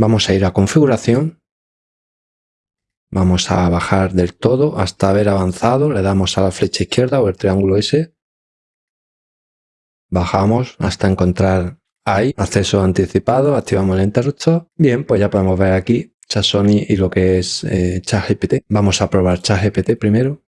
Vamos a ir a configuración. Vamos a bajar del todo hasta haber avanzado. Le damos a la flecha izquierda o el triángulo S. Bajamos hasta encontrar ahí acceso anticipado. Activamos el interruptor. Bien, pues ya podemos ver aquí ChatSony y lo que es eh, ChatGPT. Vamos a probar ChatGPT primero.